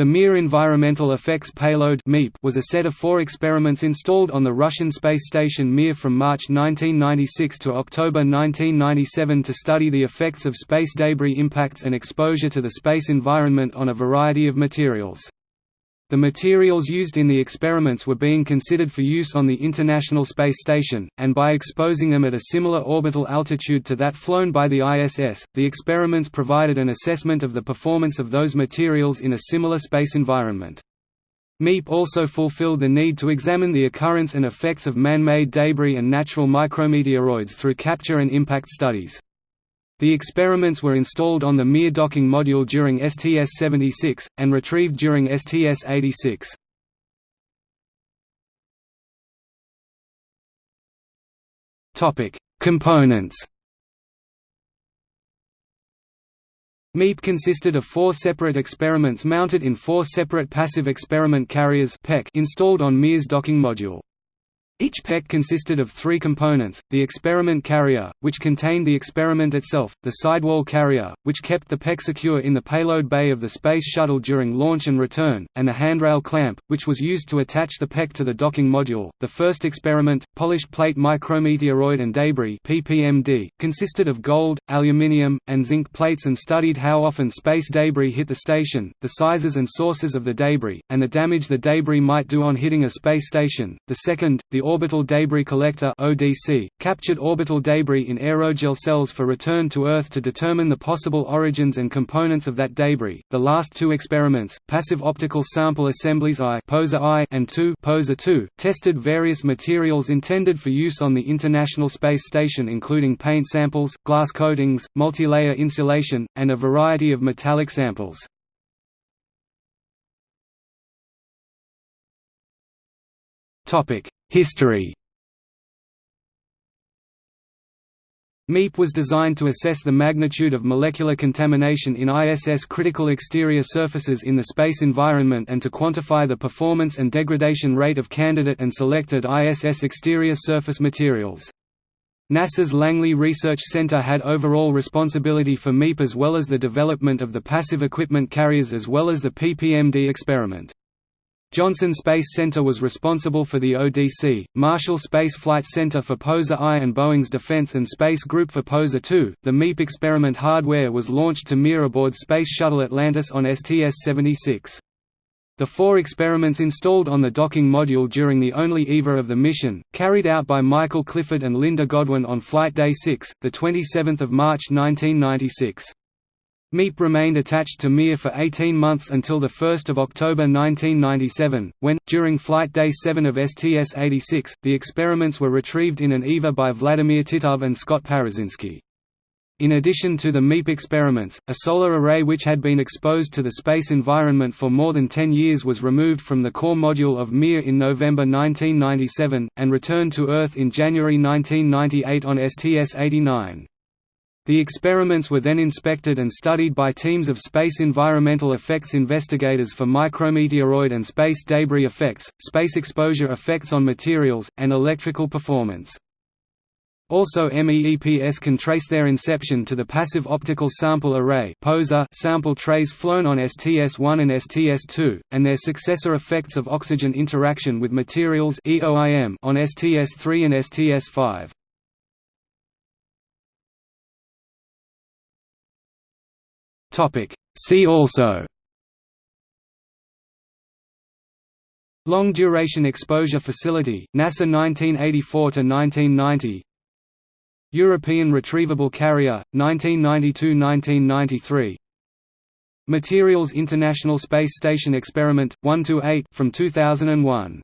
The Mir Environmental Effects Payload was a set of four experiments installed on the Russian space station Mir from March 1996 to October 1997 to study the effects of space debris impacts and exposure to the space environment on a variety of materials. The materials used in the experiments were being considered for use on the International Space Station, and by exposing them at a similar orbital altitude to that flown by the ISS, the experiments provided an assessment of the performance of those materials in a similar space environment. MEEP also fulfilled the need to examine the occurrence and effects of man-made debris and natural micrometeoroids through capture and impact studies. The experiments were installed on the Mir docking module during STS-76, and retrieved during STS-86. Components MEEP consisted of four separate experiments mounted in four separate passive experiment carriers installed on Mir's docking module. Each PEC consisted of three components, the experiment carrier, which contained the experiment itself, the sidewall carrier, which kept the PEC secure in the payload bay of the Space Shuttle during launch and return, and the handrail clamp, which was used to attach the PEC to the docking module. The first experiment, Polished Plate Micrometeoroid and Debris (PPMD), consisted of gold, aluminium, and zinc plates and studied how often space debris hit the station, the sizes and sources of the debris, and the damage the debris might do on hitting a space station. The second, the Orbital Debris Collector (ODC) captured orbital debris in aerogel cells for return to Earth to determine the possible origins and components of that debris. The last two experiments, Passive Optical Sample Assemblies I (POSA I) and II (POSA II), tested various materials intended for use on the International Space Station including paint samples, glass coatings, multilayer insulation, and a variety of metallic samples. Topic: History MEEP was designed to assess the magnitude of molecular contamination in ISS critical exterior surfaces in the space environment and to quantify the performance and degradation rate of candidate and selected ISS exterior surface materials. NASA's Langley Research Center had overall responsibility for MEEP as well as the development of the passive equipment carriers as well as the PPMD experiment. Johnson Space Center was responsible for the ODC, Marshall Space Flight Center for POSA I and Boeing's Defense and Space Group for POSA II. The MEEP experiment hardware was launched to Mir aboard Space Shuttle Atlantis on STS-76. The four experiments installed on the docking module during the only EVA of the mission, carried out by Michael Clifford and Linda Godwin on Flight Day 6, 27 March 1996. MEEP remained attached to Mir for 18 months until 1 October 1997, when, during Flight Day 7 of STS-86, the experiments were retrieved in an EVA by Vladimir Titov and Scott Parazynski. In addition to the MEEP experiments, a solar array which had been exposed to the space environment for more than 10 years was removed from the core module of Mir in November 1997, and returned to Earth in January 1998 on STS-89. The experiments were then inspected and studied by teams of space environmental effects investigators for micrometeoroid and space debris effects, space exposure effects on materials, and electrical performance. Also MEEPS can trace their inception to the Passive Optical Sample Array sample trays flown on STS-1 and STS-2, and their successor effects of oxygen interaction with materials on STS-3 and STS-5. Topic. See also. Long Duration Exposure Facility, NASA 1984–1990 European Retrievable Carrier, 1992–1993 Materials International Space Station Experiment, 1–8 from 2001